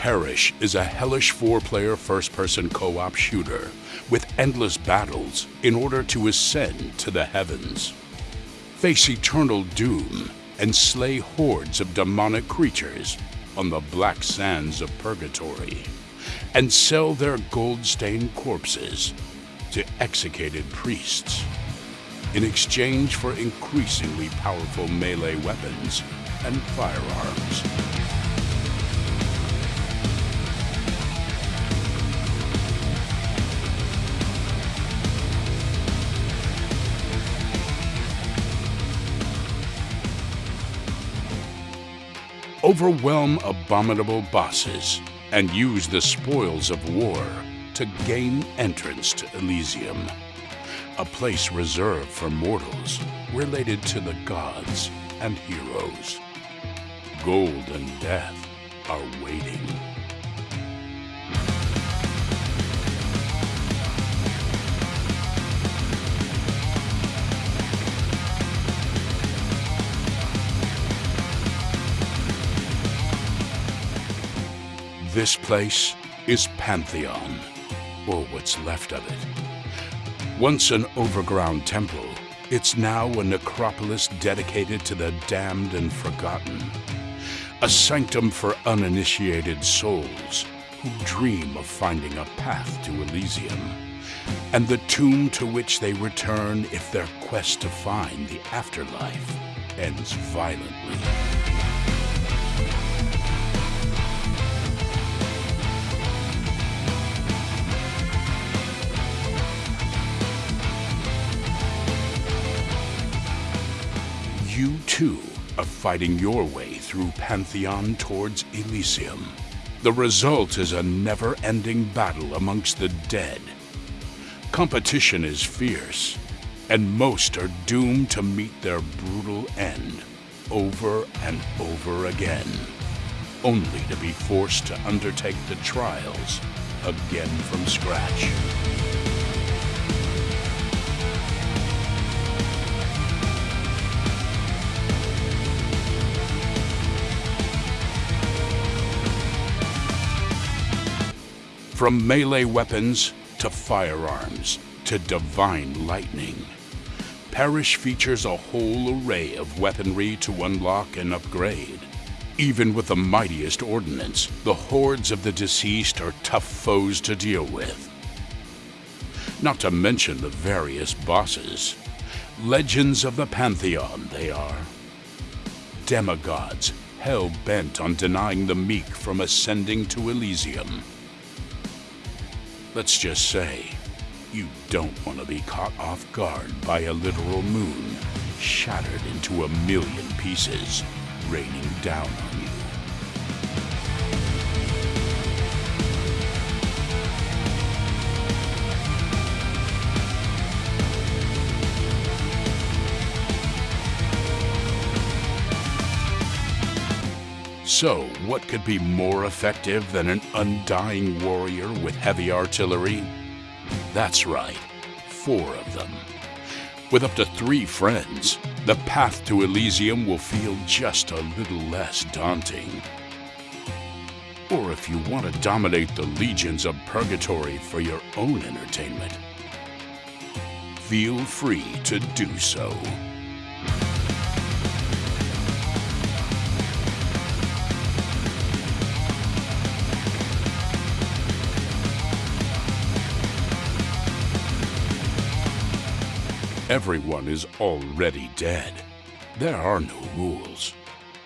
Perish is a hellish four-player first-person co-op shooter with endless battles in order to ascend to the heavens. Face eternal doom and slay hordes of demonic creatures on the black sands of purgatory and sell their gold-stained corpses to executed priests in exchange for increasingly powerful melee weapons and firearms. Overwhelm abominable bosses and use the spoils of war to gain entrance to Elysium, a place reserved for mortals related to the gods and heroes. Gold and death are waiting. This place is Pantheon, or what's left of it. Once an overground temple, it's now a necropolis dedicated to the damned and forgotten. A sanctum for uninitiated souls who dream of finding a path to Elysium. And the tomb to which they return if their quest to find the afterlife ends violently. Too are fighting your way through Pantheon towards Elysium. The result is a never-ending battle amongst the dead. Competition is fierce, and most are doomed to meet their brutal end over and over again, only to be forced to undertake the trials again from scratch. From melee weapons to firearms to divine lightning, Perish features a whole array of weaponry to unlock and upgrade. Even with the mightiest ordnance, the hordes of the deceased are tough foes to deal with. Not to mention the various bosses. Legends of the Pantheon they are. Demigods hell-bent on denying the meek from ascending to Elysium. Let's just say, you don't want to be caught off guard by a literal moon shattered into a million pieces, raining down on you. So, what could be more effective than an undying warrior with heavy artillery? That's right, four of them. With up to three friends, the path to Elysium will feel just a little less daunting. Or if you want to dominate the legions of purgatory for your own entertainment, feel free to do so. Everyone is already dead. There are no rules.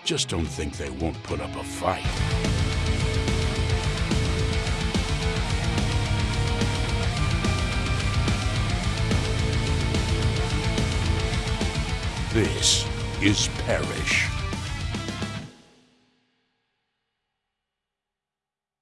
Just don't think they won't put up a fight. This is Perish.